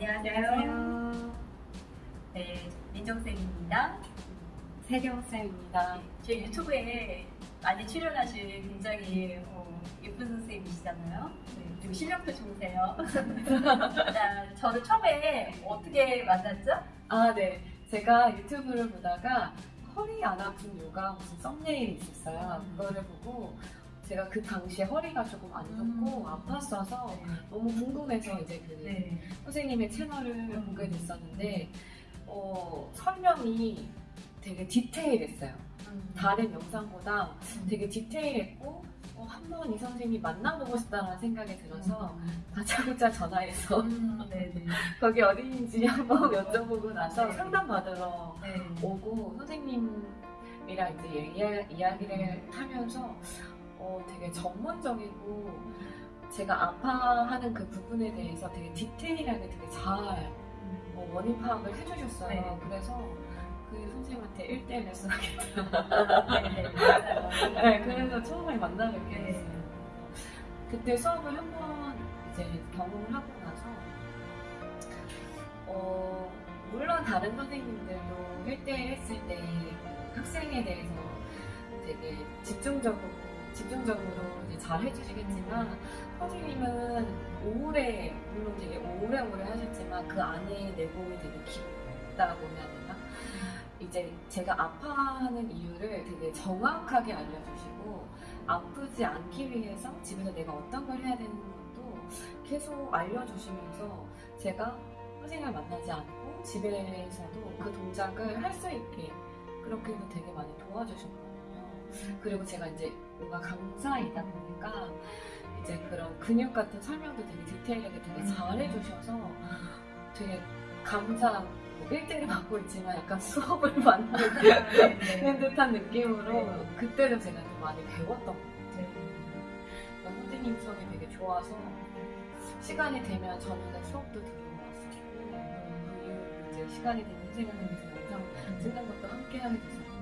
안녕하세요. 네, 민정쌤입니다. 세경쌤입니다. 제 유튜브에 많이 출연하신 굉장히 어, 예쁜 선생님이시잖아요. 네, 그리고 실력도 좋으세요. 자, 저를 처음에 어떻게 만났죠? 아, 네. 제가 유튜브를 보다가 허리 안 아픈 요가 무슨 썸네일이 있었어요. 그거를 보고 제가 그 당시에 허리가 조금 안 좋고 음. 아팠어서 너무 궁금해서 이제 그 네. 선생님의 채널을 음. 보게 됐었는데 어, 설명이 되게 디테일했어요. 음. 다른 영상보다 되게 디테일했고 어, 한번 이 선생님이 만나보고 싶다는 생각이 들어서 다짜고짜 전화해서 음, 네네. 거기 어디인지 한번 여쭤보고 나서 네. 상담받으러 네. 오고 선생님이랑 이제 이야, 이야기를 하면서 어, 되게 전문적이고 제가 아파하는 그 부분에 대해서 되게 디테일하게 되게 잘 어, 원인 파악을 해주셨어요. 네. 그래서 그 선생님한테 1대1 레슨 하겠다. 네네. 맞아요. 네, 그래서 처음에 만나게 네. 됐어요. 그때 수업을 한 번 이제 경험을 하고 나서 어, 물론 다른 선생님들도 1대1 했을 때 학생에 대해서 되게 집중적으로 집중적으로 이제 잘 해주시겠지만 선생님은 오래 물론 되게 오래오래 하셨지만 그 안에 내공이 되게 깊다고 해야 되나? 이제 제가 아파하는 이유를 되게 정확하게 알려주시고 아프지 않기 위해서 집에서 내가 어떤 걸 해야 되는 것도 계속 알려주시면서 제가 선생님을 만나지 않고 집에서도 그 동작을 할 수 있게 그렇게도 되게 많이 도와주셨거든요. 그리고 제가 이제 뭔가 강사이다 보니까 이제 그런 근육 같은 설명도 되게 디테일하게 되게 잘 해주셔서 되게 강사 1대1을 받고 있지만 약간 수업을 받는 네네. 듯한 느낌으로 네. 그때도 제가 좀 많이 배웠던 것 같아요. 선생님 수업이 되게 좋아서 시간이 되면 저녁에 수업도 들어왔었고 그 시간이 되는 선생님께서 영상 찍는 것도 함께 하게 됐었고